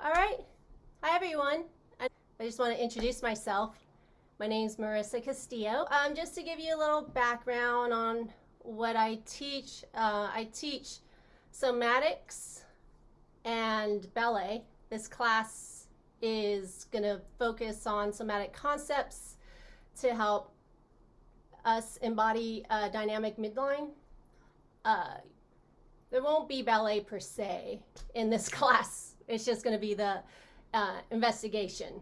All right. Hi, everyone. I just want to introduce myself. My name is Marissa Castillo. Um, just to give you a little background on what I teach, uh, I teach somatics and ballet. This class is going to focus on somatic concepts to help us embody a dynamic midline. Uh, there won't be ballet per se in this class. It's just going to be the uh, investigation.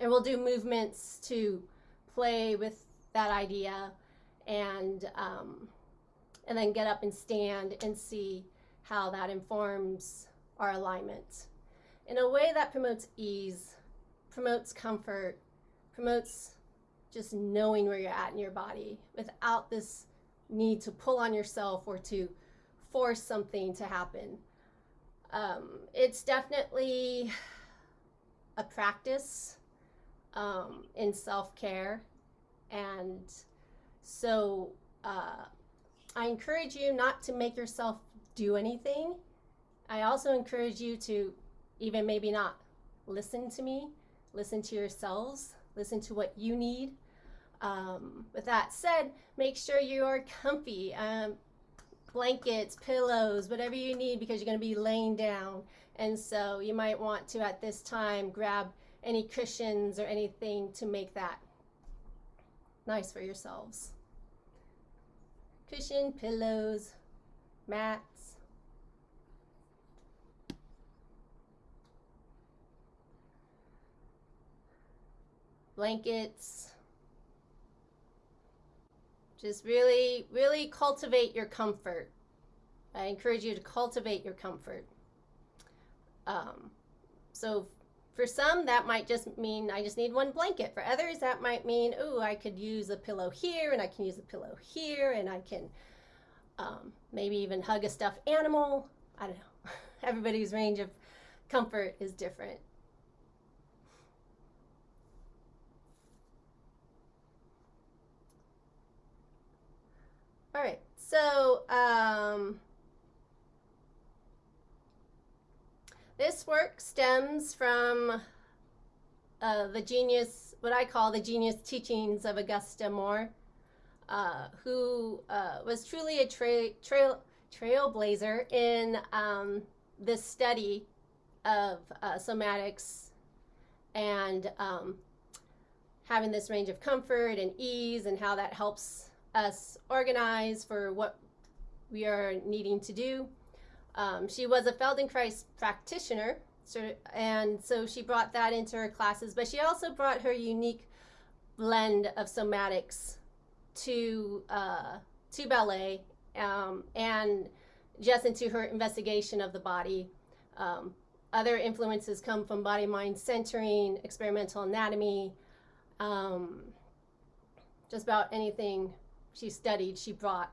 And we'll do movements to play with that idea and, um, and then get up and stand and see how that informs our alignment in a way that promotes ease, promotes comfort, promotes just knowing where you're at in your body without this need to pull on yourself or to force something to happen. Um, it's definitely a practice um, in self care. And so uh, I encourage you not to make yourself do anything. I also encourage you to even maybe not listen to me, listen to yourselves, listen to what you need. Um, with that said, make sure you are comfy. Um, blankets, pillows, whatever you need because you're going to be laying down. And so you might want to, at this time, grab any cushions or anything to make that nice for yourselves. Cushion, pillows, mats. Blankets. Just really, really cultivate your comfort. I encourage you to cultivate your comfort. Um, so for some, that might just mean I just need one blanket. For others, that might mean, oh, I could use a pillow here and I can use a pillow here and I can um, maybe even hug a stuffed animal. I don't know. Everybody's range of comfort is different. All right, so um, this work stems from uh, the genius, what I call the genius teachings of Augusta Moore, uh, who uh, was truly a tra trail trailblazer in um, this study of uh, somatics and um, having this range of comfort and ease and how that helps us organize for what we are needing to do. Um, she was a Feldenkrais practitioner, and so she brought that into her classes, but she also brought her unique blend of somatics to, uh, to ballet um, and just into her investigation of the body. Um, other influences come from body-mind centering, experimental anatomy, um, just about anything she studied, she brought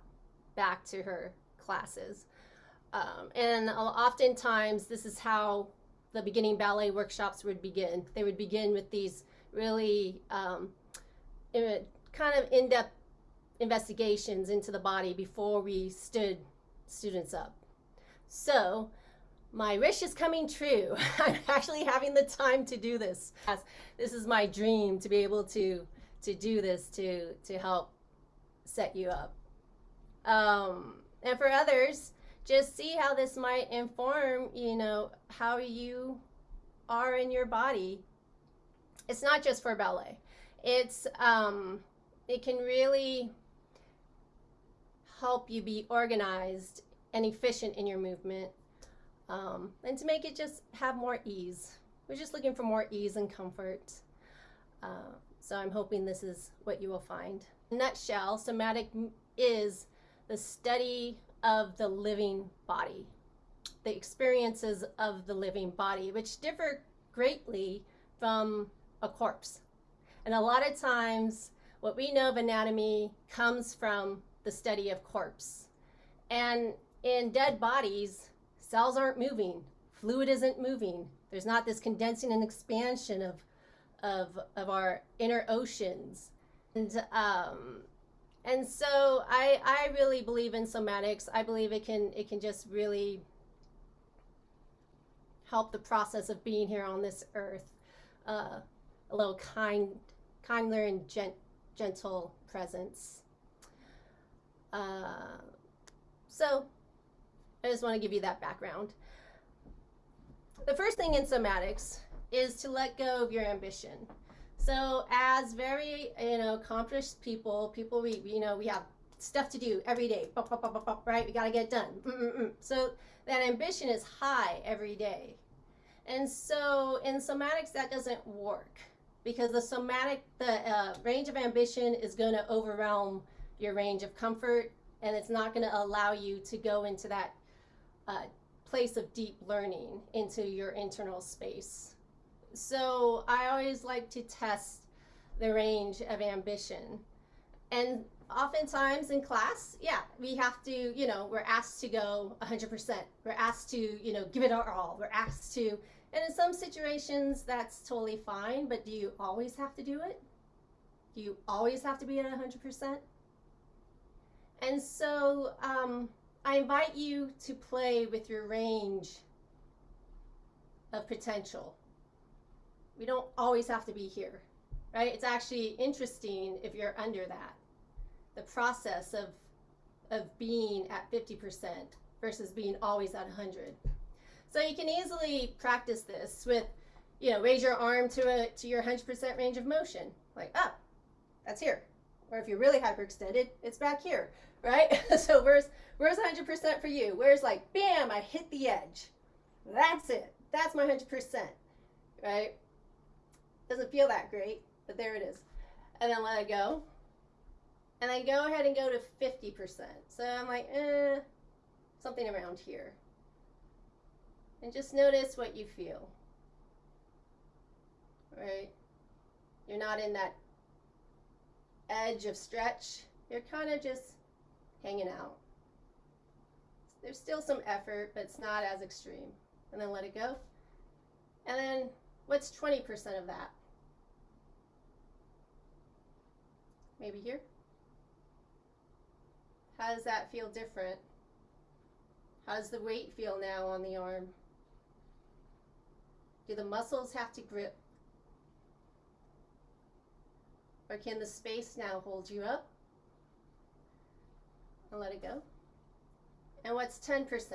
back to her classes. Um, and oftentimes, this is how the beginning ballet workshops would begin. They would begin with these really um, kind of in-depth investigations into the body before we stood students up. So my wish is coming true. I'm actually having the time to do this. This is my dream to be able to to do this to to help set you up. Um, and for others, just see how this might inform, you know, how you are in your body. It's not just for ballet. It's, um, it can really help you be organized and efficient in your movement um, and to make it just have more ease. We're just looking for more ease and comfort. Uh, so I'm hoping this is what you will find nutshell, somatic is the study of the living body, the experiences of the living body, which differ greatly from a corpse. And a lot of times, what we know of anatomy comes from the study of corpse. And in dead bodies, cells aren't moving, fluid isn't moving. There's not this condensing and expansion of, of, of our inner oceans. And, um, and so I, I really believe in somatics. I believe it can, it can just really help the process of being here on this earth uh, a little kind, kinder and gent- gentle presence. Uh, so I just want to give you that background. The first thing in somatics is to let go of your ambition. So as very, you know, accomplished people, people we, you know, we have stuff to do every day, right? We got to get done. Mm-mm-mm. So that ambition is high every day. And so in somatics, that doesn't work because the somatic, the uh, range of ambition is going to overwhelm your range of comfort and it's not going to allow you to go into that uh, place of deep learning into your internal space. So I always like to test the range of ambition. And oftentimes in class, yeah, we have to, you know, we're asked to go 100%. We're asked to, you know, give it our all. We're asked to, and in some situations that's totally fine, but do you always have to do it? Do you always have to be at 100%? And so um, I invite you to play with your range of potential. We don't always have to be here, right? It's actually interesting if you're under that. The process of, of being at 50% versus being always at 100. So you can easily practice this with, you know, raise your arm to a to your 100% range of motion. Like, oh, that's here. Or if you're really hyperextended, it's back here, right? so where's where's 100% for you? Where's like, bam, I hit the edge. That's it. That's my 100%, right? Doesn't feel that great, but there it is. And then let it go. And then go ahead and go to 50%. So I'm like, eh, something around here. And just notice what you feel. Right? You're not in that edge of stretch. You're kind of just hanging out. There's still some effort, but it's not as extreme. And then let it go. And then what's 20% of that? Maybe here? How does that feel different? How does the weight feel now on the arm? Do the muscles have to grip? Or can the space now hold you up? And let it go. And what's 10%?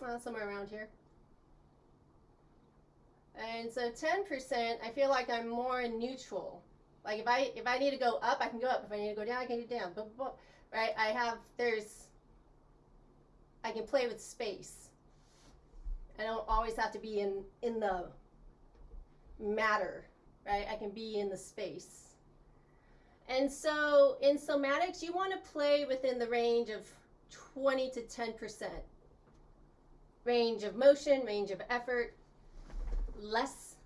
Well, somewhere around here. And so 10%, I feel like I'm more neutral. Like if I if I need to go up, I can go up. If I need to go down, I can go down. But, right, I have there's I can play with space. I don't always have to be in in the matter, right? I can be in the space. And so in somatics, you want to play within the range of 20 to 10%. Range of motion, range of effort, less.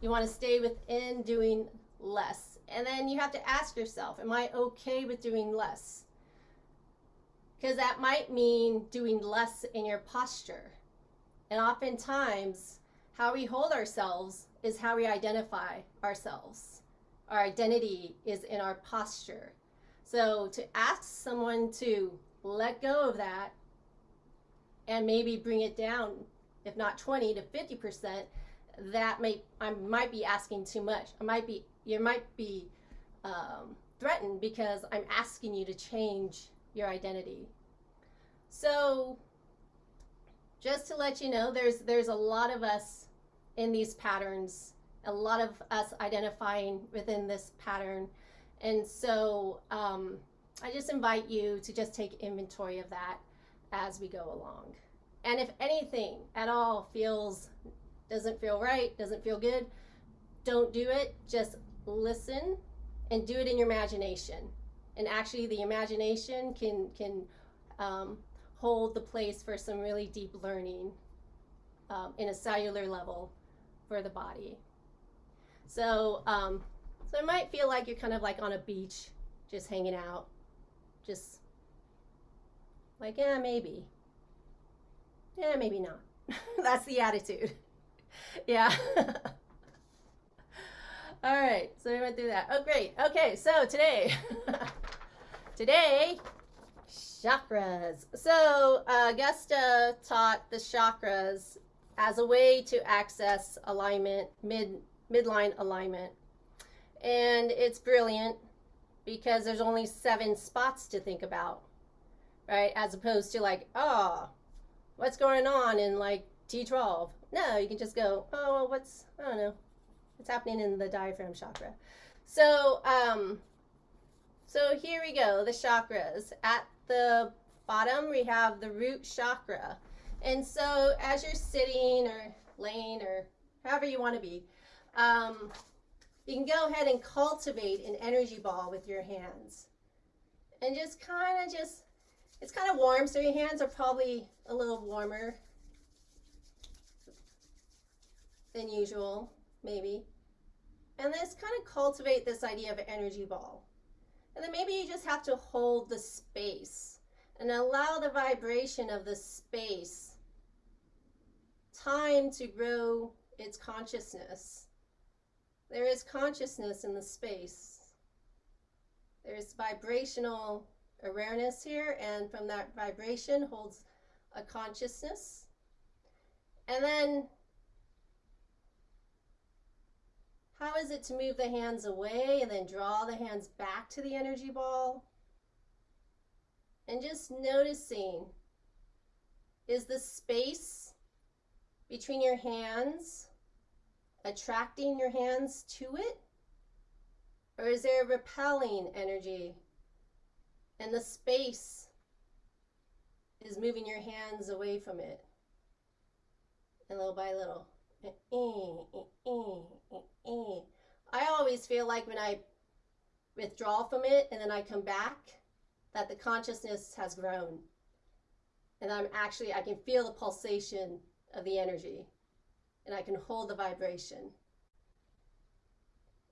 You want to stay within doing less. And then you have to ask yourself, am I okay with doing less? because that might mean doing less in your posture. And oftentimes, how we hold ourselves is how we identify ourselves. Our identity is in our posture. So to ask someone to let go of that and maybe bring it down, if not 20 to 50%, that may I might be asking too much. I might be you might be um, threatened because I'm asking you to change your identity. So just to let you know, there's there's a lot of us in these patterns, a lot of us identifying within this pattern. And so um, I just invite you to just take inventory of that as we go along. And if anything at all feels, doesn't feel right, doesn't feel good, don't do it. Just listen and do it in your imagination. And actually the imagination can, can um, hold the place for some really deep learning um, in a cellular level for the body. So, um, so it might feel like you're kind of like on a beach, just hanging out, just like, yeah, maybe. Yeah, maybe not. That's the attitude. yeah. All right, so we went through that. Oh, great. Okay, so today, today Chakras. So uh, Augusta taught the chakras as a way to access alignment, mid midline alignment, and it's brilliant because there's only seven spots to think about, right? As opposed to like, oh, what's going on in like T12? No, you can just go, oh, what's I don't know, what's happening in the diaphragm chakra. So, um, so here we go, the chakras. At the bottom, we have the root chakra. And so as you're sitting or laying or however you want to be, um, you can go ahead and cultivate an energy ball with your hands. And just kind of just, it's kind of warm, so your hands are probably a little warmer than usual, maybe. And let's kind of cultivate this idea of an energy ball. And then maybe you just have to hold the space and allow the vibration of the space time to grow its consciousness. There is consciousness in the space. There's vibrational awareness here, and from that vibration holds a consciousness. And then How is it to move the hands away and then draw the hands back to the energy ball? And just noticing, is the space between your hands attracting your hands to it? Or is there a repelling energy? And the space is moving your hands away from it. And little by little. Eh, eh, eh, I always feel like when I withdraw from it and then I come back, that the consciousness has grown. And I'm actually, I can feel the pulsation of the energy and I can hold the vibration.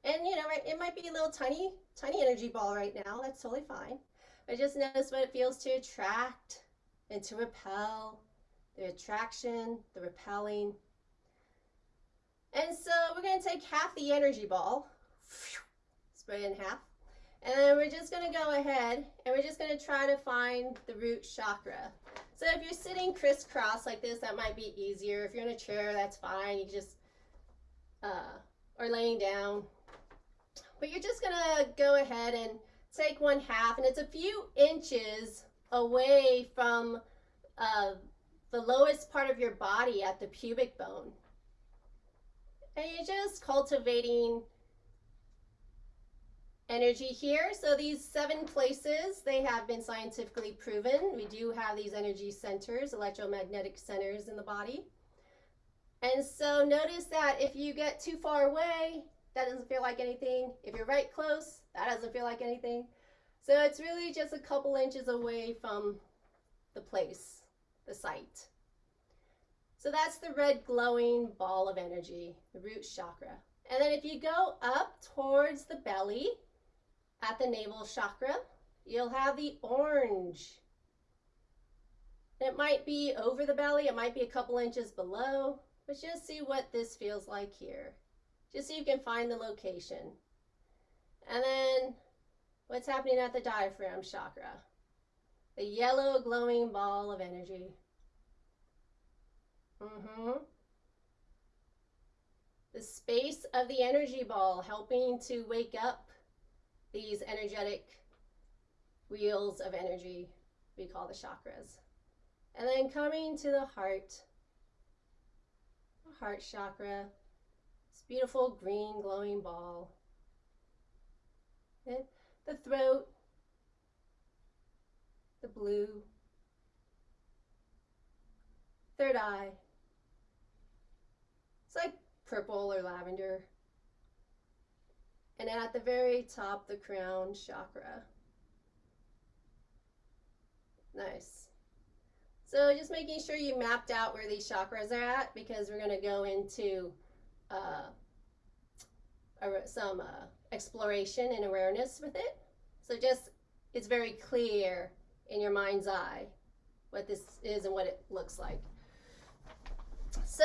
And you know, it might be a little tiny, tiny energy ball right now. That's totally fine. But just notice what it feels to attract and to repel, the attraction, the repelling. And so we're going to take half the energy ball, spray it in half, and then we're just going to go ahead and we're just going to try to find the root chakra. So if you're sitting crisscross like this, that might be easier. If you're in a chair, that's fine. You just, uh, or laying down. But you're just going to go ahead and take one half, and it's a few inches away from uh, the lowest part of your body at the pubic bone. And you're just cultivating energy here. So these seven places, they have been scientifically proven. We do have these energy centers, electromagnetic centers in the body. And so notice that if you get too far away, that doesn't feel like anything. If you're right close, that doesn't feel like anything. So it's really just a couple inches away from the place, the site. So that's the red glowing ball of energy, the root chakra. And then if you go up towards the belly at the navel chakra, you'll have the orange. It might be over the belly, it might be a couple inches below, but just see what this feels like here. Just so you can find the location. And then what's happening at the diaphragm chakra? The yellow glowing ball of energy. Mm-hmm. The space of the energy ball helping to wake up these energetic wheels of energy we call the chakras. And then coming to the heart, the heart chakra, this beautiful green glowing ball. The throat, the blue, third eye, it's like purple or lavender. And then at the very top, the crown chakra. Nice. So just making sure you mapped out where these chakras are at because we're going to go into uh, some uh, exploration and awareness with it. So just, it's very clear in your mind's eye what this is and what it looks like. So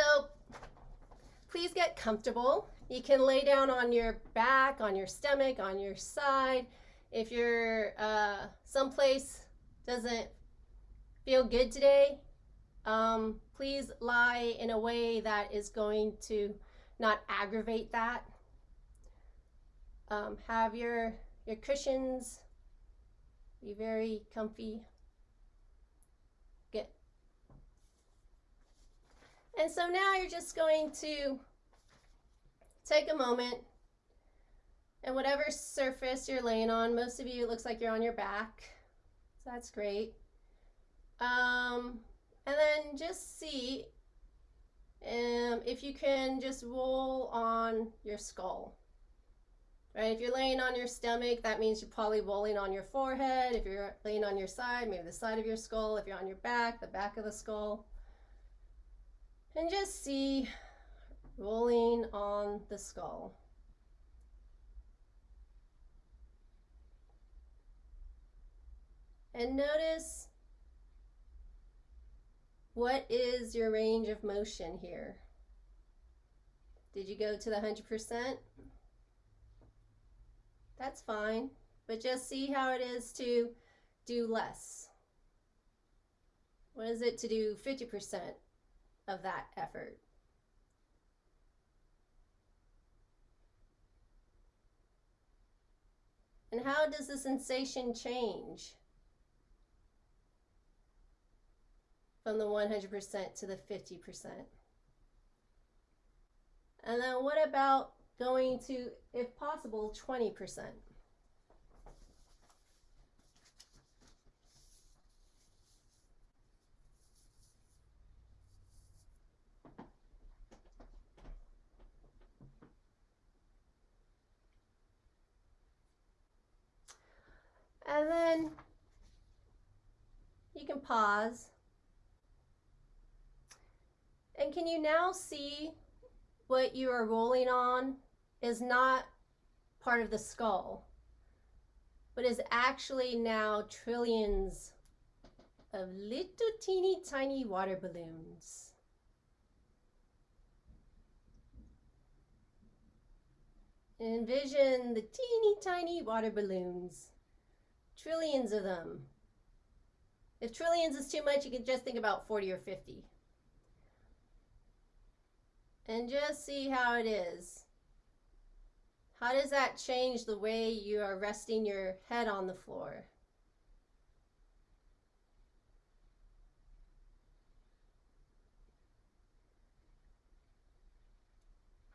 please get comfortable. You can lay down on your back, on your stomach, on your side. If you're uh, someplace doesn't feel good today, um, please lie in a way that is going to not aggravate that. Um, have your, your cushions be very comfy. Good. And so now you're just going to take a moment and whatever surface you're laying on, most of you, it looks like you're on your back. So that's great. Um, and then just see um, if you can just roll on your skull. Right, if you're laying on your stomach, that means you're probably rolling on your forehead. If you're laying on your side, maybe the side of your skull. If you're on your back, the back of the skull. And just see rolling on the skull. And notice what is your range of motion here? Did you go to the 100%? That's fine, but just see how it is to do less. What is it to do 50% of that effort? And how does the sensation change? from the 100% to the 50%. And then what about going to, if possible, 20%? And then you can pause and can you now see what you are rolling on is not part of the skull, but is actually now trillions of little teeny tiny water balloons. Envision the teeny tiny water balloons, trillions of them. If trillions is too much, you can just think about 40 or 50 and just see how it is. How does that change the way you are resting your head on the floor?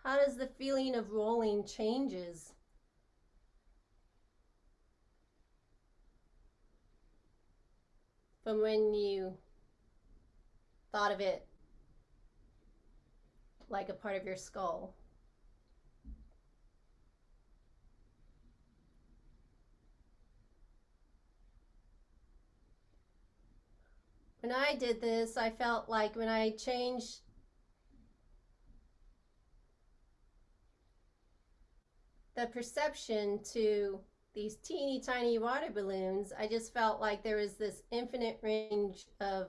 How does the feeling of rolling changes? From when you thought of it like a part of your skull. When I did this, I felt like when I changed the perception to these teeny tiny water balloons, I just felt like there was this infinite range of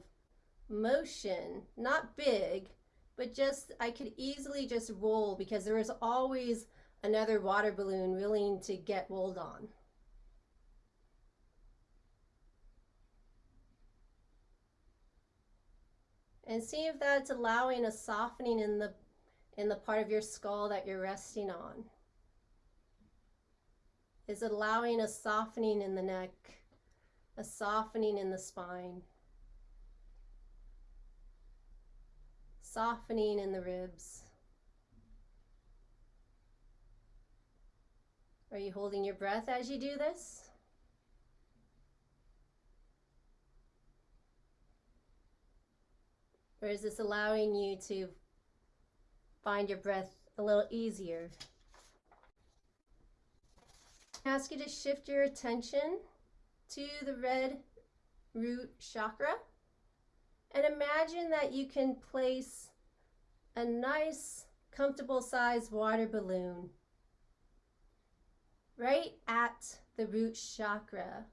motion, not big, but just I could easily just roll because there was always another water balloon willing to get rolled on. And see if that's allowing a softening in the in the part of your skull that you're resting on. Is allowing a softening in the neck, a softening in the spine? softening in the ribs. Are you holding your breath as you do this? Or is this allowing you to find your breath a little easier? Ask you to shift your attention to the red root chakra. And imagine that you can place a nice, comfortable sized water balloon right at the root chakra,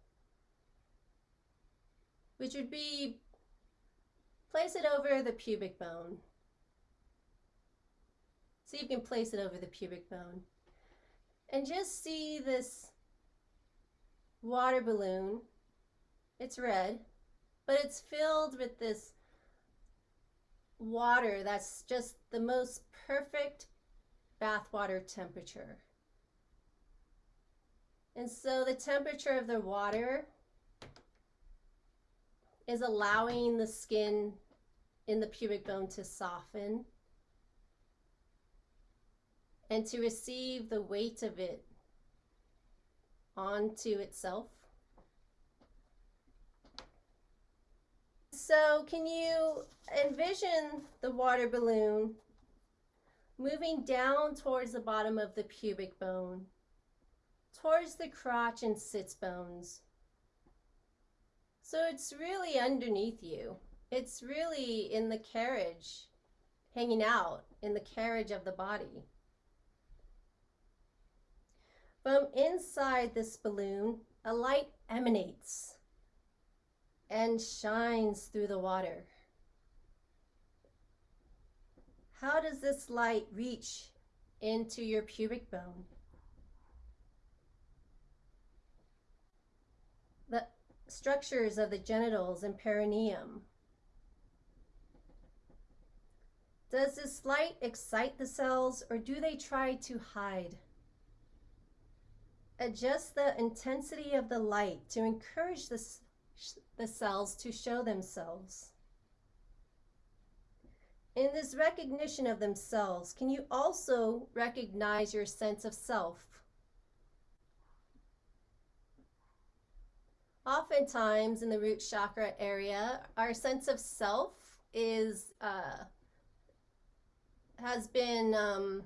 which would be place it over the pubic bone. so you can place it over the pubic bone. And just see this water balloon It's red, but it's filled with this water that's just the most perfect bathwater temperature. And so the temperature of the water is allowing the skin in the pubic bone to soften and to receive the weight of it onto itself. So can you envision the water balloon moving down towards the bottom of the pubic bone, towards the crotch and sits bones. So it's really underneath you. It's really in the carriage, hanging out in the carriage of the body. From inside this balloon, a light emanates and shines through the water. How does this light reach into your pubic bone? The structures of the genitals and perineum. Does this light excite the cells or do they try to hide? Adjust the intensity of the light to encourage the, the cells to show themselves. In this recognition of themselves, can you also recognize your sense of self? Oftentimes in the root chakra area, our sense of self is uh, has been um,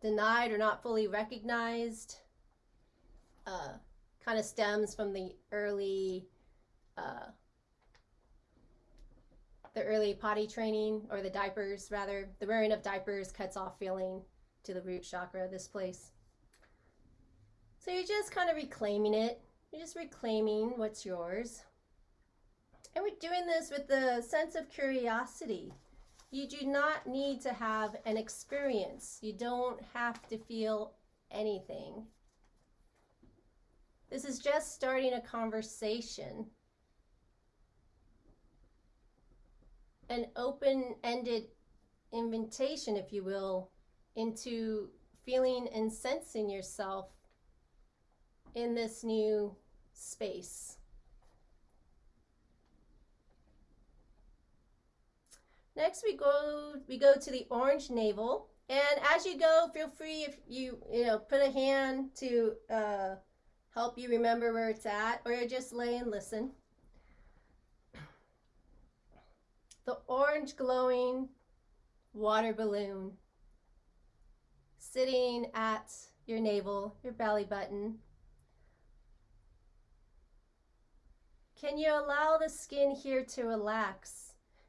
denied or not fully recognized. Uh, kind of stems from the early uh, the early potty training or the diapers rather. The wearing of diapers cuts off feeling to the root chakra this place. So you're just kind of reclaiming it. You're just reclaiming what's yours. And we're doing this with the sense of curiosity you do not need to have an experience. You don't have to feel anything. This is just starting a conversation. An open-ended invitation, if you will, into feeling and sensing yourself in this new space. Next we go we go to the orange navel and as you go feel free if you you know put a hand to uh, help you remember where it's at or just lay and listen. the orange glowing water balloon sitting at your navel, your belly button. Can you allow the skin here to relax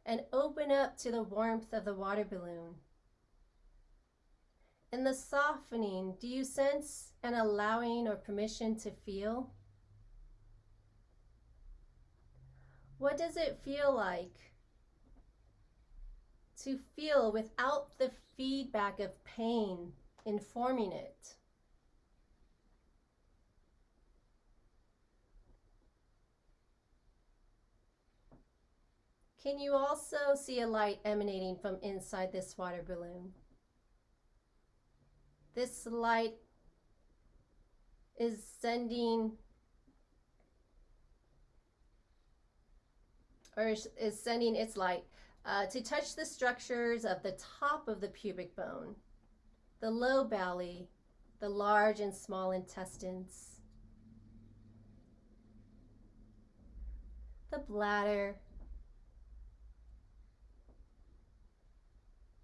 and open up to the warmth of the water balloon? In the softening, do you sense an allowing or permission to feel? What does it feel like to feel without the feedback of pain informing it. Can you also see a light emanating from inside this water balloon? This light is sending or is sending its light uh, to touch the structures of the top of the pubic bone, the low belly, the large and small intestines, the bladder,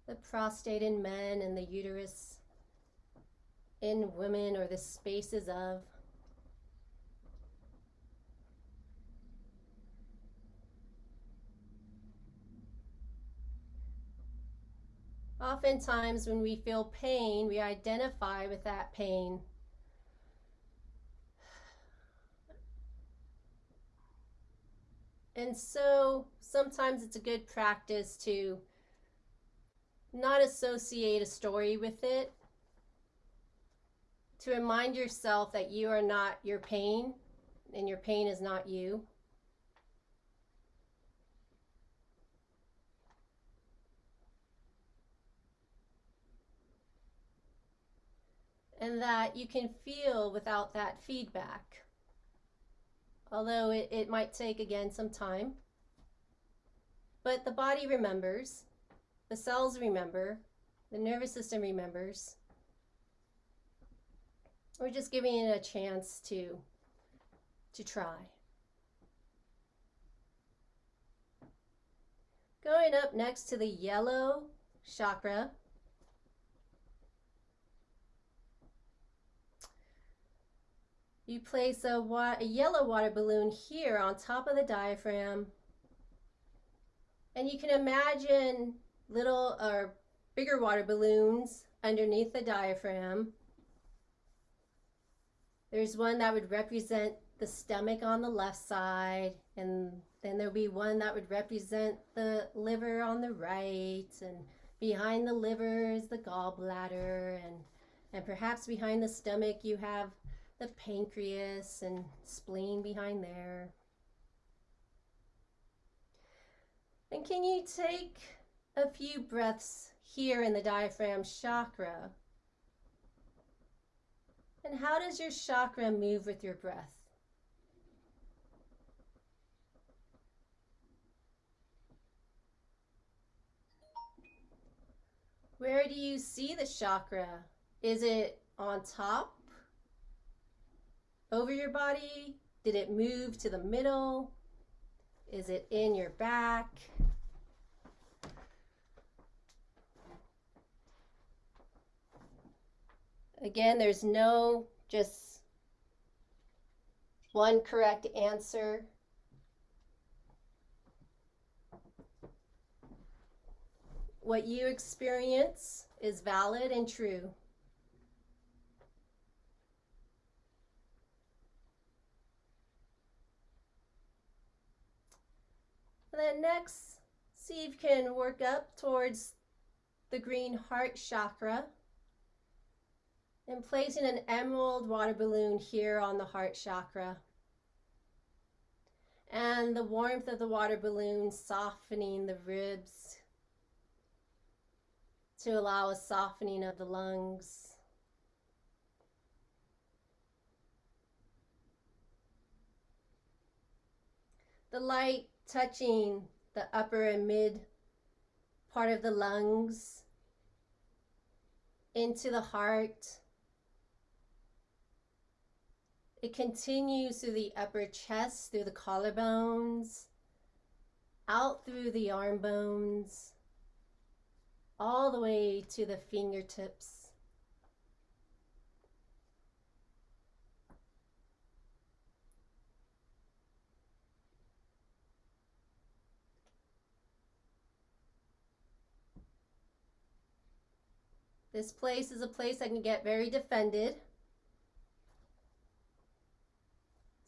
the prostate in men and the uterus in women or the spaces of Oftentimes, when we feel pain, we identify with that pain. And so sometimes it's a good practice to not associate a story with it, to remind yourself that you are not your pain and your pain is not you. And that you can feel without that feedback. Although it, it might take again some time. But the body remembers, the cells remember, the nervous system remembers. We're just giving it a chance to, to try. Going up next to the yellow chakra. You place a, a, yellow water balloon here on top of the diaphragm. And you can imagine little or bigger water balloons underneath the diaphragm. There's one that would represent the stomach on the left side, and then there'll be one that would represent the liver on the right, and behind the liver is the gallbladder, and, and perhaps behind the stomach you have the pancreas and spleen behind there. And can you take a few breaths here in the diaphragm chakra and how does your chakra move with your breath? Where do you see the chakra? Is it on top? Over your body? Did it move to the middle? Is it in your back? Again, there's no just one correct answer. What you experience is valid and true. And then next, see if you can work up towards the green heart chakra and placing an emerald water balloon here on the heart chakra. And the warmth of the water balloon softening the ribs to allow a softening of the lungs. The light touching the upper and mid part of the lungs into the heart it continues through the upper chest, through the collarbones, out through the arm bones, all the way to the fingertips. This place is a place that can get very defended.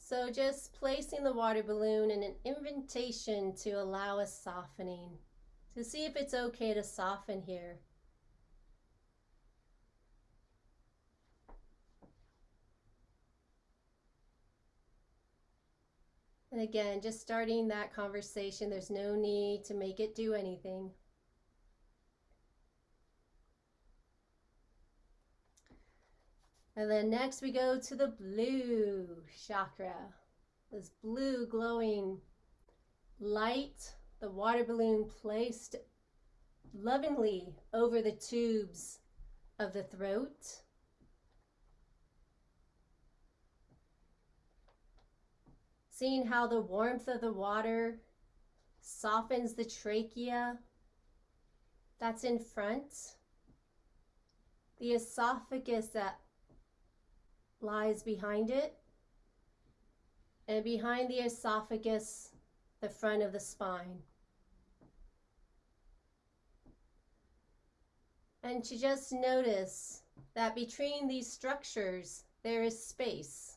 So just placing the water balloon in an invitation to allow a softening, to see if it's okay to soften here. And again, just starting that conversation, there's no need to make it do anything. And then next we go to the blue chakra. This blue glowing light, the water balloon placed lovingly over the tubes of the throat. Seeing how the warmth of the water softens the trachea that's in front. The esophagus that lies behind it. And behind the esophagus, the front of the spine. And to just notice that between these structures, there is space.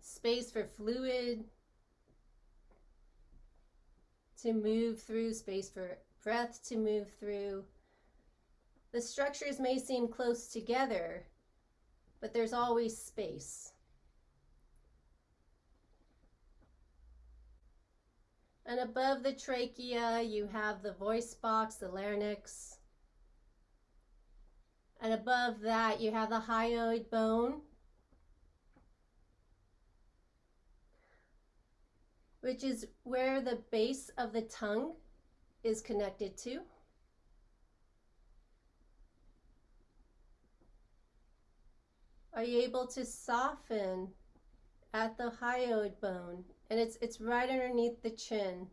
Space for fluid to move through, space for breath to move through, The structures may seem close together, but there's always space. And above the trachea, you have the voice box, the larynx. And above that, you have the hyoid bone, which is where the base of the tongue is connected to. Are you able to soften at the hyoid bone? And it's, it's right underneath the chin.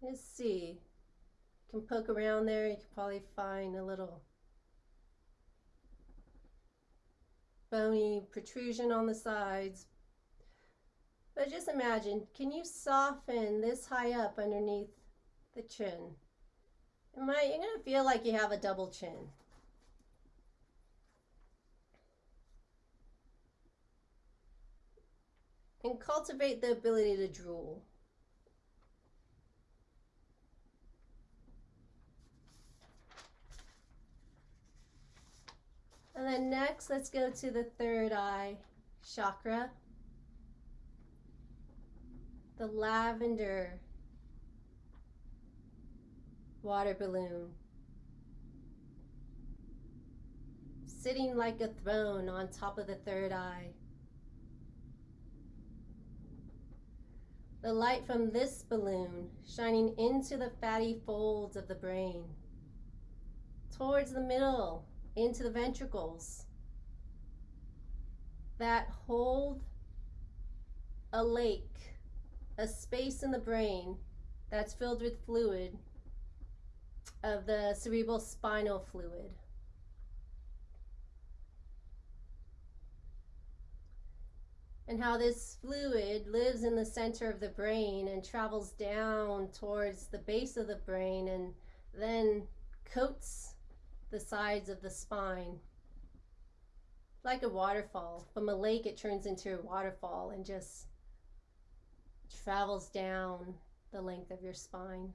Let's see. You can poke around there. You can probably find a little bony protrusion on the sides. But just imagine, can you soften this high up underneath the chin? Am I, you're going to feel like you have a double chin. and cultivate the ability to drool. And then next, let's go to the third eye chakra, the lavender water balloon, sitting like a throne on top of the third eye. The light from this balloon shining into the fatty folds of the brain, towards the middle, into the ventricles that hold a lake, a space in the brain that's filled with fluid of the cerebral spinal fluid. and how this fluid lives in the center of the brain and travels down towards the base of the brain and then coats the sides of the spine. Like a waterfall. From a lake, it turns into a waterfall and just travels down the length of your spine.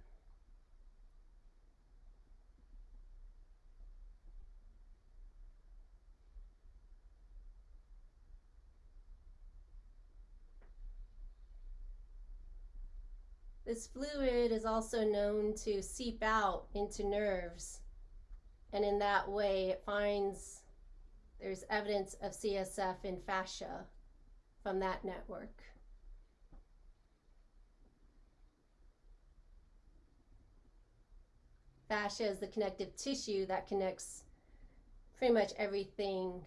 This fluid is also known to seep out into nerves. And in that way, it finds there's evidence of CSF in fascia from that network. Fascia is the connective tissue that connects pretty much everything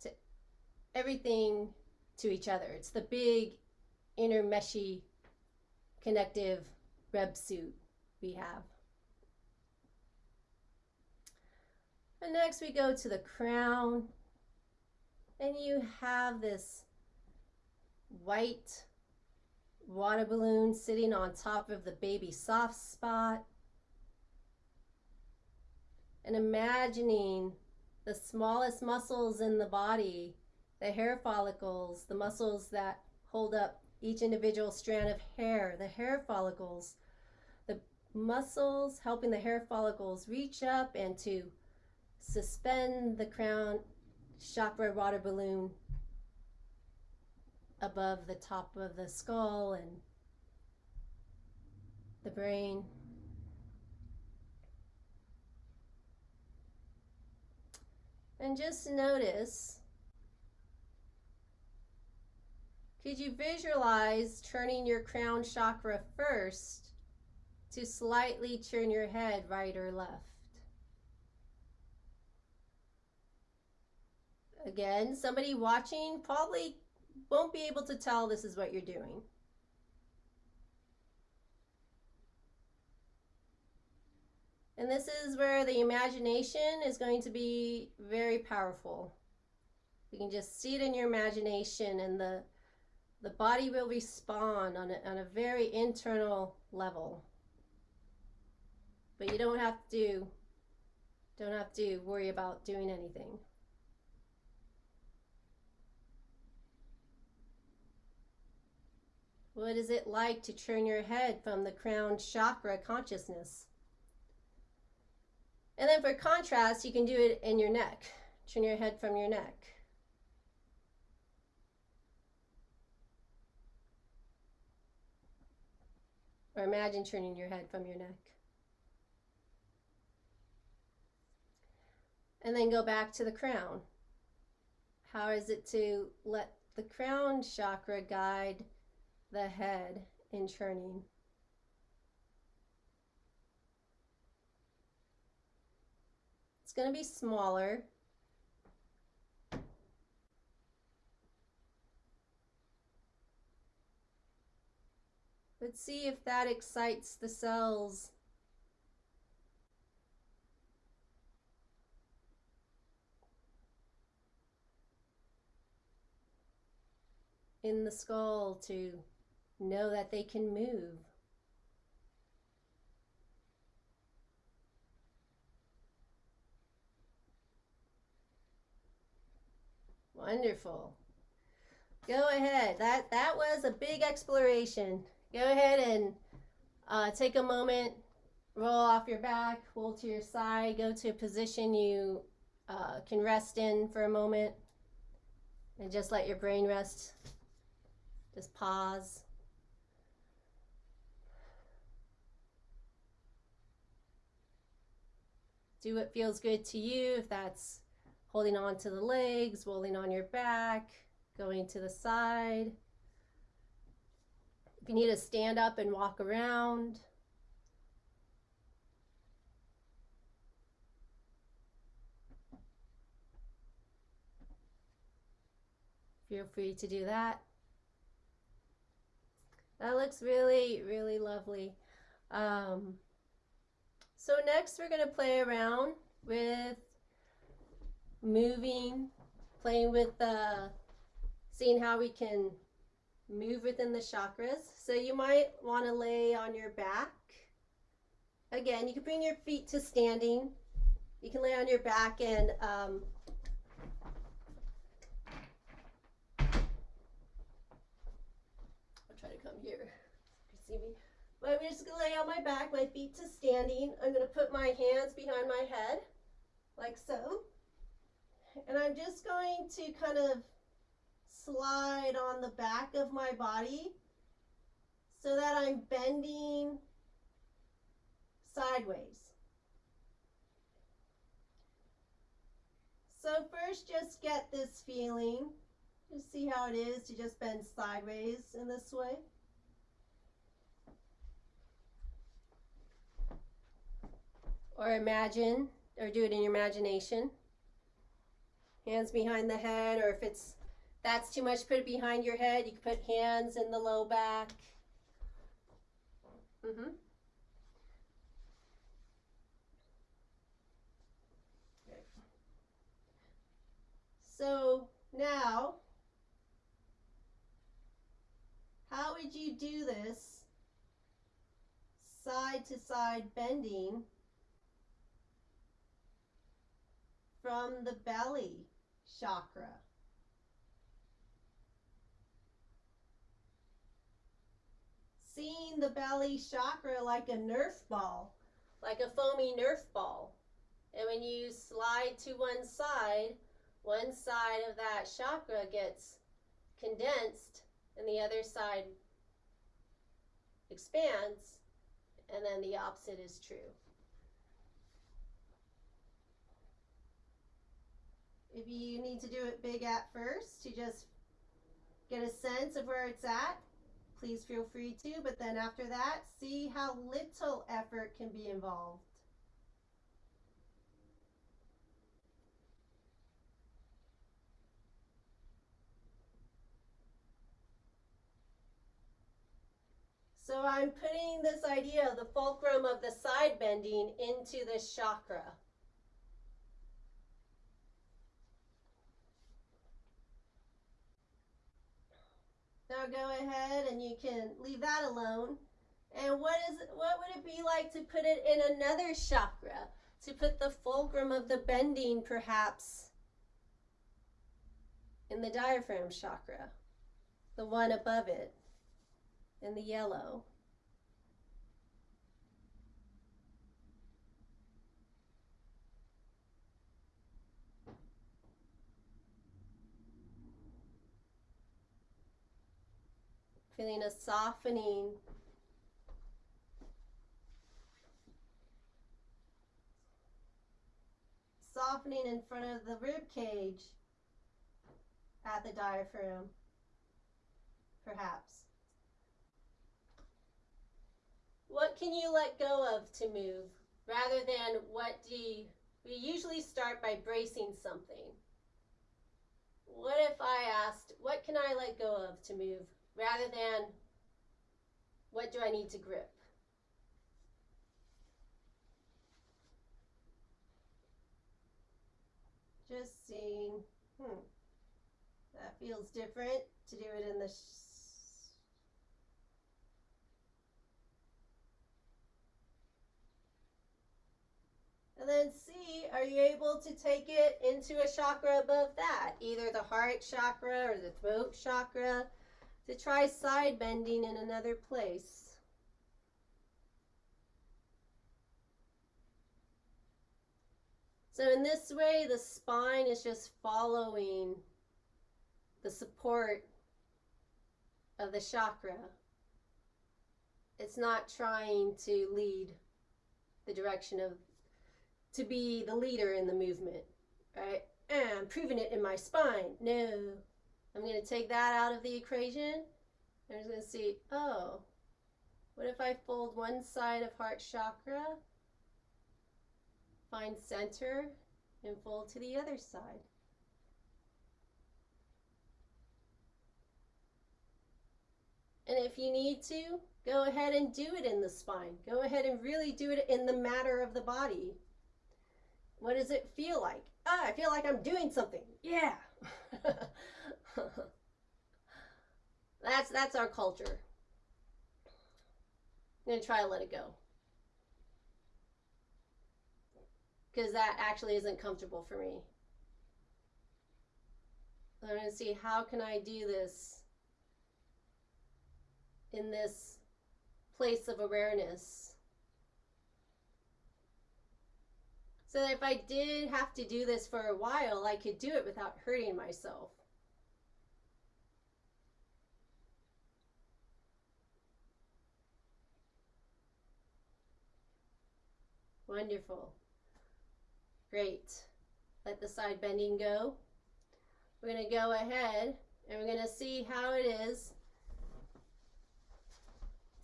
to everything to each other. It's the big inner meshy connective reb suit we have. And next we go to the crown and you have this white water balloon sitting on top of the baby soft spot and imagining the smallest muscles in the body, the hair follicles, the muscles that hold up each individual strand of hair, the hair follicles, the muscles helping the hair follicles reach up and to suspend the crown chakra water balloon above the top of the skull and the brain. And just notice Could you visualize turning your crown chakra first to slightly turn your head right or left? Again, somebody watching probably won't be able to tell this is what you're doing. And this is where the imagination is going to be very powerful. You can just see it in your imagination and the the body will respond on a, on a very internal level. But you don't have to don't have to worry about doing anything. What is it like to turn your head from the crown chakra consciousness? And then for contrast, you can do it in your neck. Turn your head from your neck. Or imagine turning your head from your neck. And then go back to the crown. How is it to let the crown chakra guide the head in churning? It's going to be smaller. But see if that excites the cells in the skull to know that they can move. Wonderful. Go ahead. That that was a big exploration. Go ahead and uh, take a moment, roll off your back, roll to your side, go to a position you uh, can rest in for a moment, and just let your brain rest. Just pause. Do what feels good to you. If that's holding on to the legs, rolling on your back, going to the side. If you need to stand up and walk around. Feel free to do that. That looks really, really lovely. Um, so next we're going to play around with moving, playing with the, seeing how we can move within the chakras. So you might want to lay on your back. Again, you can bring your feet to standing. You can lay on your back and um, I'll try to come here. You can see me. But I'm just going to lay on my back, my feet to standing. I'm going to put my hands behind my head, like so. And I'm just going to kind of slide on the back of my body so that I'm bending sideways. So first just get this feeling. Just see how it is to just bend sideways in this way. Or imagine, or do it in your imagination. Hands behind the head, or if it's that's too much, put it behind your head. You can put hands in the low back. Mm-hmm. So now, how would you do this side to side bending from the belly chakra. Seeing the belly chakra like a Nerf ball, like a foamy Nerf ball. And when you slide to one side, one side of that chakra gets condensed and the other side expands, and then the opposite is true. If you need to do it big at first to just get a sense of where it's at, please feel free to. But then after that, see how little effort can be involved. So I'm putting this idea of the fulcrum of the side bending into this chakra. Now go ahead and you can leave that alone. And what is what would it be like to put it in another chakra? To put the fulcrum of the bending perhaps in the diaphragm chakra, the one above it. in the yellow. Feeling a softening softening in front of the rib cage at the diaphragm, perhaps. What can you let go of to move rather than what do you, we usually start by bracing something. What if I asked, what can I let go of to move rather than what do I need to grip? Just seeing, hmm, that feels different to do it in the And then see, are you able to take it into a chakra above that? Either the heart chakra or the throat chakra to try side bending in another place. So in this way, the spine is just following the support of the chakra. It's not trying to lead the direction of, to be the leader in the movement, right? And I'm proving it in my spine. No, I'm going to take that out of the equation. I'm just going to see, oh, what if I fold one side of heart chakra Find center and fold to the other side. And if you need to, go ahead and do it in the spine. Go ahead and really do it in the matter of the body. What does it feel like? Ah, I feel like I'm doing something. Yeah. that's that's our culture. I'm gonna try to let it go. because that actually isn't comfortable for me. I'm to see how can I do this in this place of awareness. So that if I did have to do this for a while, I could do it without hurting myself. Wonderful. Great. Let the side bending go. We're going to go ahead and we're going to see how it is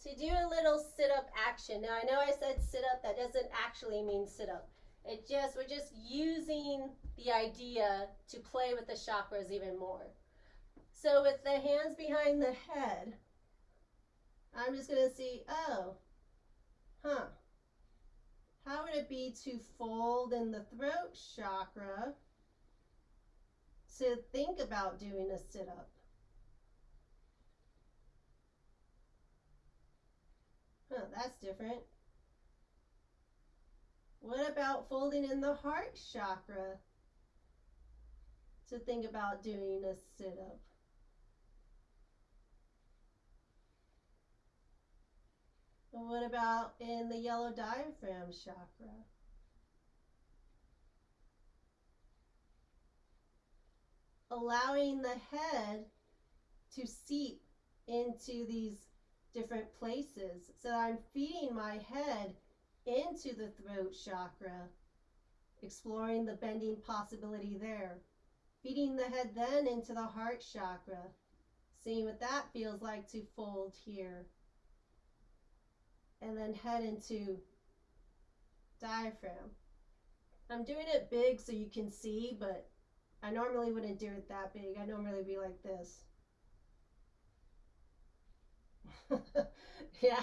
to do a little sit-up action. Now I know I said sit-up, that doesn't actually mean sit-up. It just, we're just using the idea to play with the chakras even more. So with the hands behind the head, I'm just going to see, oh, huh, how would it be to fold in the throat chakra to think about doing a sit up? Huh, that's different. What about folding in the heart chakra to think about doing a sit up? What about in the yellow diaphragm chakra? Allowing the head to seep into these different places. So I'm feeding my head into the throat chakra, exploring the bending possibility there. Feeding the head then into the heart chakra, seeing what that feels like to fold here and then head into diaphragm. I'm doing it big so you can see, but I normally wouldn't do it that big. I normally be like this. yeah.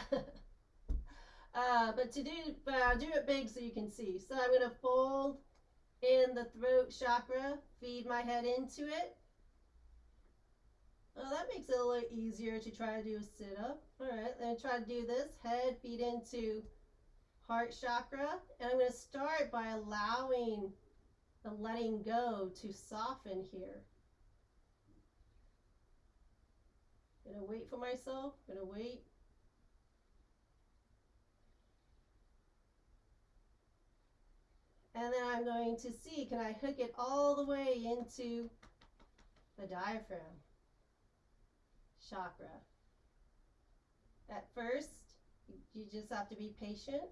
Uh, but to do, but I'll do it big so you can see. So I'm going to fold in the throat chakra, feed my head into it, well, that makes it a little easier to try to do a sit up. All right, then try to do this. Head, feet into heart chakra. And I'm going to start by allowing the letting go to soften here. gonna wait for myself, gonna wait. And then I'm going to see, can I hook it all the way into the diaphragm chakra? At first, you just have to be patient.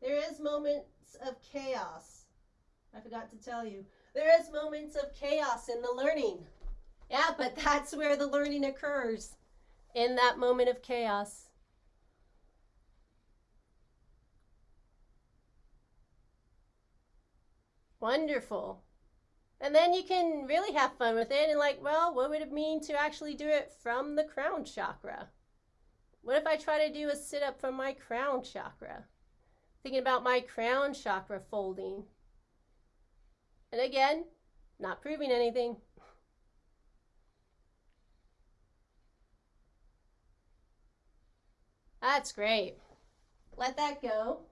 There is moments of chaos. I forgot to tell you. There is moments of chaos in the learning. Yeah, but that's where the learning occurs in that moment of chaos. Wonderful. And then you can really have fun with it and like, well, what would it mean to actually do it from the crown chakra? What if I try to do a sit up from my crown chakra? Thinking about my crown chakra folding. And again, not proving anything. That's great. Let that go.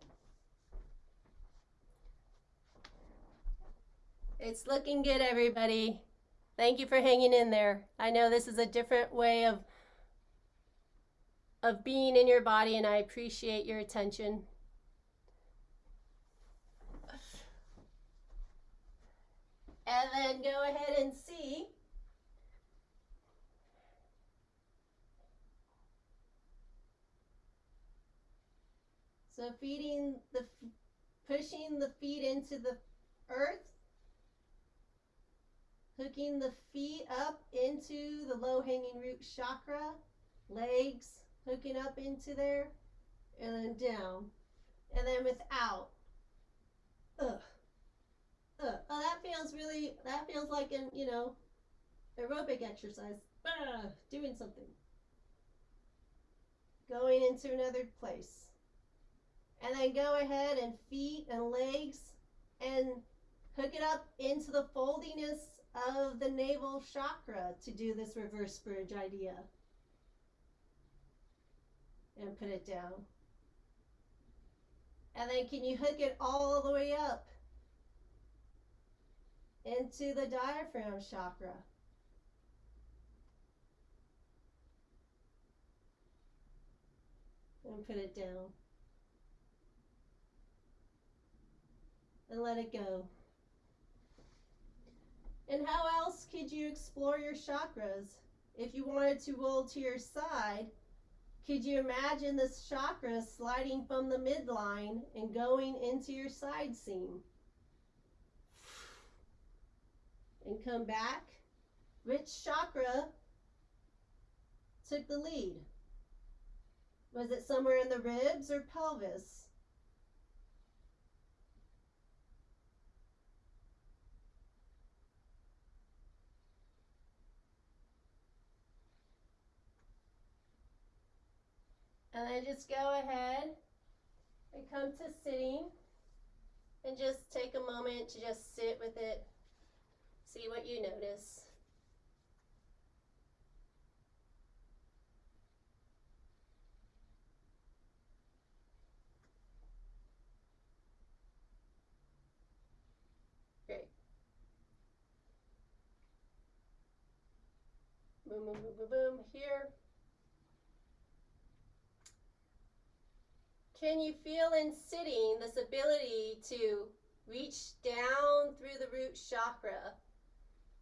It's looking good, everybody. Thank you for hanging in there. I know this is a different way of of being in your body and I appreciate your attention. And then go ahead and see So feeding the pushing the feet into the earth hooking the feet up into the low hanging root chakra, legs hooking up into there, and then down, and then without. Ugh. Ugh. Oh, that feels really, that feels like an, you know, aerobic exercise. Ah, doing something. Going into another place. And then go ahead and feet and legs and hook it up into the foldiness of the navel chakra to do this reverse bridge idea. And put it down. And then can you hook it all the way up into the diaphragm chakra? And put it down. And let it go. And how else could you explore your chakras? If you wanted to roll to your side, could you imagine this chakra sliding from the midline and going into your side seam? And come back. Which chakra took the lead? Was it somewhere in the ribs or pelvis? And then just go ahead and come to sitting and just take a moment to just sit with it, see what you notice. Boom, boom, boom, boom, boom. Here. Can you feel in sitting this ability to reach down through the root chakra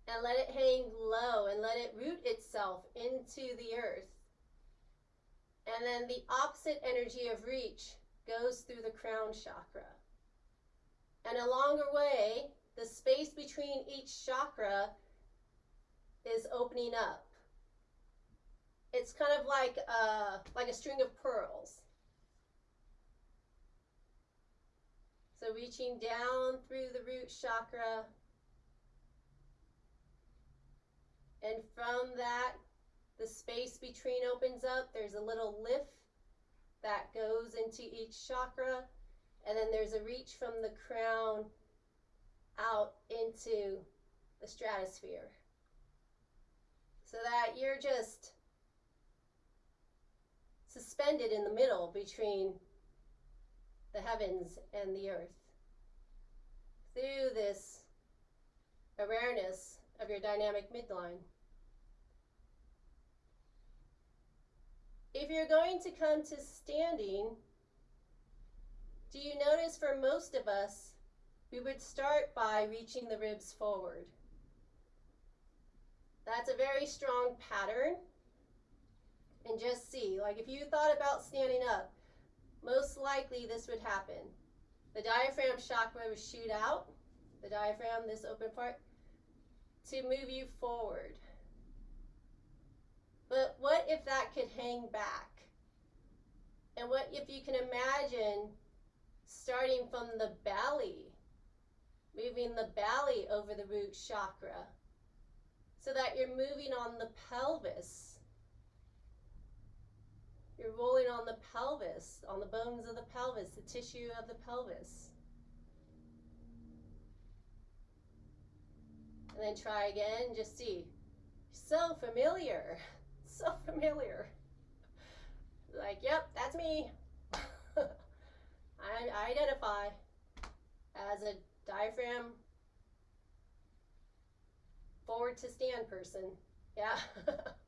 and let it hang low and let it root itself into the earth? And then the opposite energy of reach goes through the crown chakra. And along the way, the space between each chakra is opening up. It's kind of like a, like a string of pearls. So reaching down through the root chakra. And from that, the space between opens up. There's a little lift that goes into each chakra. And then there's a reach from the crown out into the stratosphere. So that you're just suspended in the middle between the heavens and the earth. Through this awareness of your dynamic midline. If you're going to come to standing, do you notice for most of us, we would start by reaching the ribs forward. That's a very strong pattern. And just see, like if you thought about standing up, most likely this would happen. The diaphragm chakra would shoot out, the diaphragm, this open part, to move you forward. But what if that could hang back? And what if you can imagine starting from the belly, moving the belly over the root chakra, so that you're moving on the pelvis. You're rolling on the pelvis, on the bones of the pelvis, the tissue of the pelvis. And then try again, just see. So familiar, so familiar. Like, yep, that's me. I identify as a diaphragm forward to stand person. Yeah.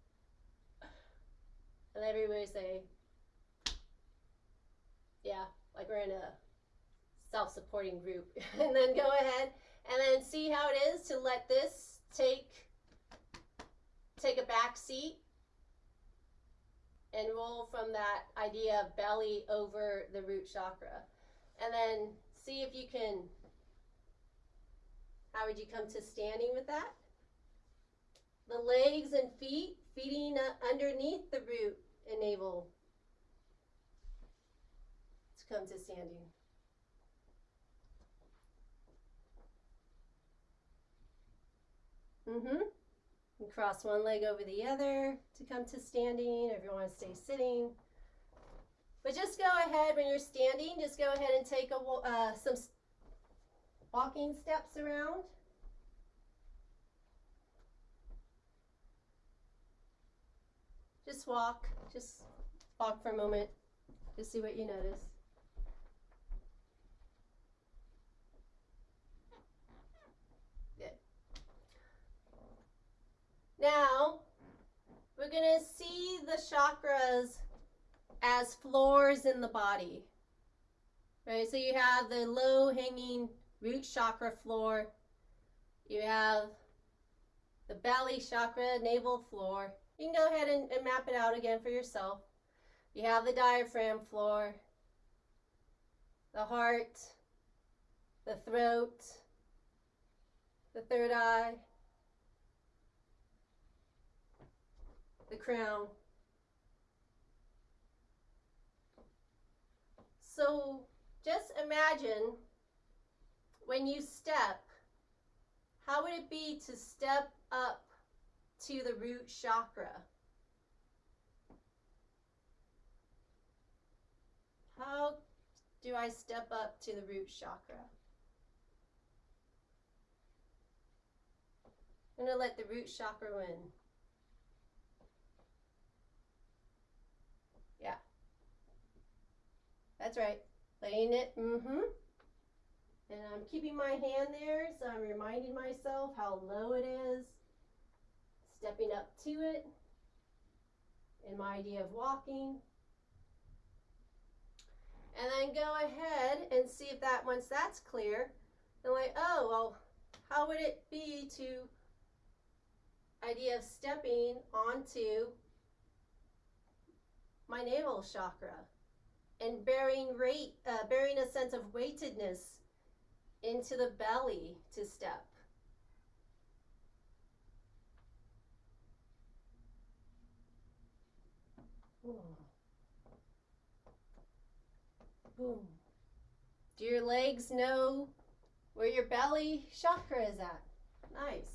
and everybody say, yeah, like we're in a self supporting group. and then go ahead and then see how it is to let this take take a back seat and roll from that idea of belly over the root chakra. And then see if you can, how would you come to standing with that? The legs and feet feeding underneath the root navel to come to standing. Mm-hmm. And cross one leg over the other to come to standing, if you want to stay sitting. But just go ahead when you're standing, just go ahead and take a, uh, some walking steps around. Just walk, just walk for a moment, just see what you notice. Now, we're to see the chakras as floors in the body. Right? So you have the low hanging root chakra floor. You have the belly chakra, navel floor. You can go ahead and, and map it out again for yourself. You have the diaphragm floor, the heart, the throat, the third eye, the crown. So just imagine when you step, how would it be to step up to the root chakra? How do I step up to the root chakra? I'm going to let the root chakra win. Yeah. That's right. Laying it, mm-hmm. And I'm keeping my hand there, so I'm reminding myself how low it is. Stepping up to it in my idea of walking. And then go ahead and see if that, once that's clear, then like, oh, well, how would it be to idea of stepping onto my navel chakra? and bearing rate, uh, bearing a sense of weightedness into the belly to step. Boom. Do your legs know where your belly chakra is at? Nice.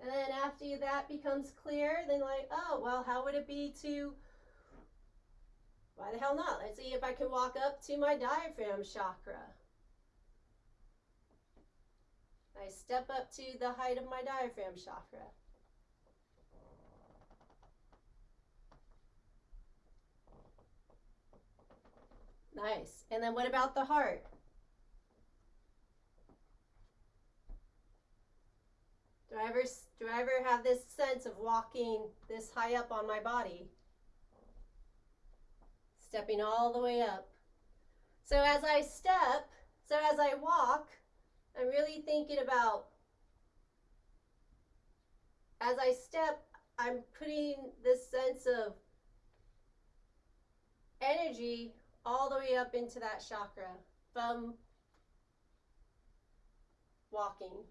And then after that becomes clear, then like, oh, well, how would it be to, why the hell not? Let's see if I can walk up to my diaphragm chakra. I step up to the height of my diaphragm chakra. Nice. And then what about the heart? Do I ever, do I ever have this sense of walking this high up on my body? Stepping all the way up. So as I step, so as I walk, I'm really thinking about as I step, I'm putting this sense of energy all the way up into that chakra from walking.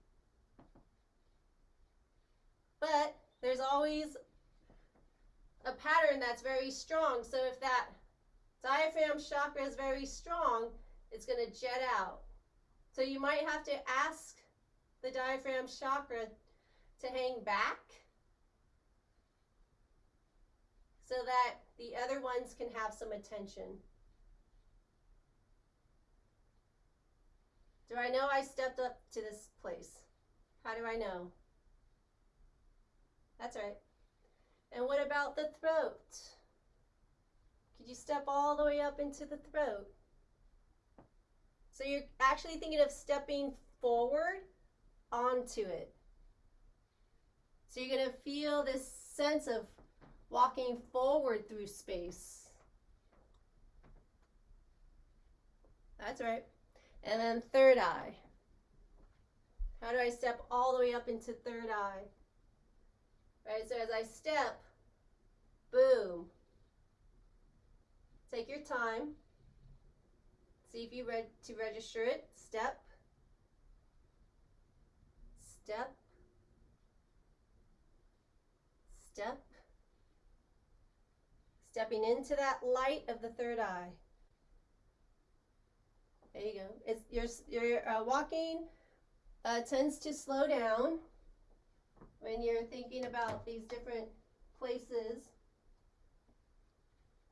But there's always a pattern that's very strong. So if that diaphragm chakra is very strong, it's going to jet out. So you might have to ask the diaphragm chakra to hang back so that the other ones can have some attention. Do I know I stepped up to this place? How do I know? That's right. And what about the throat? Could you step all the way up into the throat? So you're actually thinking of stepping forward onto it. So you're going to feel this sense of walking forward through space. That's right. And then third eye. How do I step all the way up into third eye? Right, so as I step, boom. Take your time. See if you read to register it. Step. Step. Step. Stepping into that light of the third eye. There you go. It's your your uh, walking uh, tends to slow down when you're thinking about these different places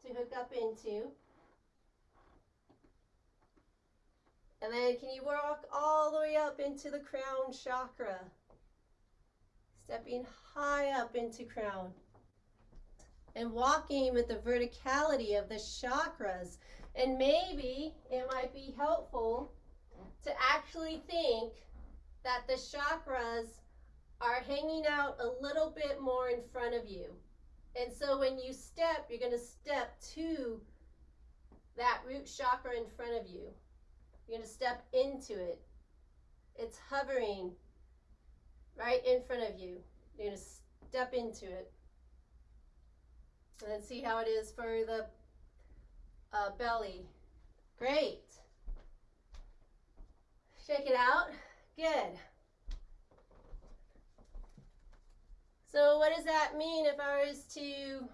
to hook up into. And then can you walk all the way up into the crown chakra? Stepping high up into crown. And walking with the verticality of the chakras. And maybe it might be helpful to actually think that the chakras are hanging out a little bit more in front of you. And so when you step, you're going to step to that root chakra in front of you. You're going to step into it. It's hovering right in front of you. You're going to step into it. And then see how it is for the uh, belly. Great. Shake it out. Good. So what does that mean if I was to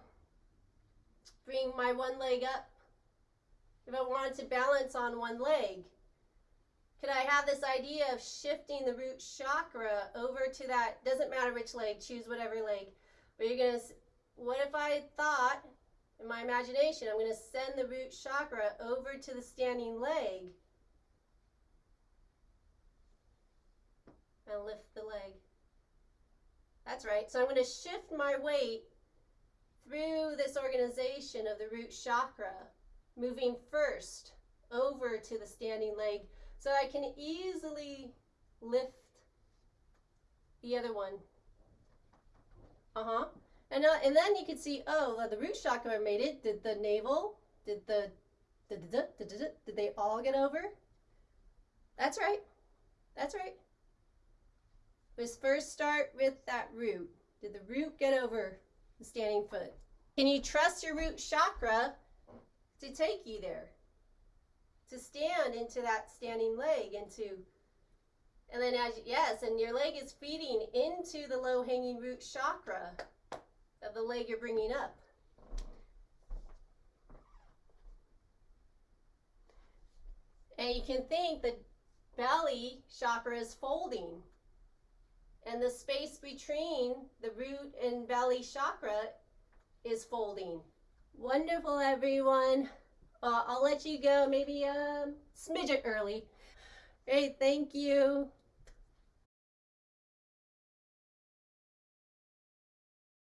bring my one leg up? If I wanted to balance on one leg, could I have this idea of shifting the root chakra over to that, doesn't matter which leg, choose whatever leg, but you're going to, what if I thought, in my imagination, I'm going to send the root chakra over to the standing leg and lift the leg. That's right. So I'm going to shift my weight through this organization of the root chakra, moving first over to the standing leg so I can easily lift the other one. Uh-huh. And, uh, and then you can see, oh, the root chakra made it. Did the navel, did the, did, did, did, did, did they all get over? That's right. That's right Let's first start with that root. Did the root get over the standing foot? Can you trust your root chakra to take you there? To stand into that standing leg into and then as yes, and your leg is feeding into the low hanging root chakra of the leg you're bringing up. And you can think the belly chakra is folding and the space between the root and belly chakra is folding. Wonderful, everyone. I'll let you go maybe um, a smidget early. Great, thank you.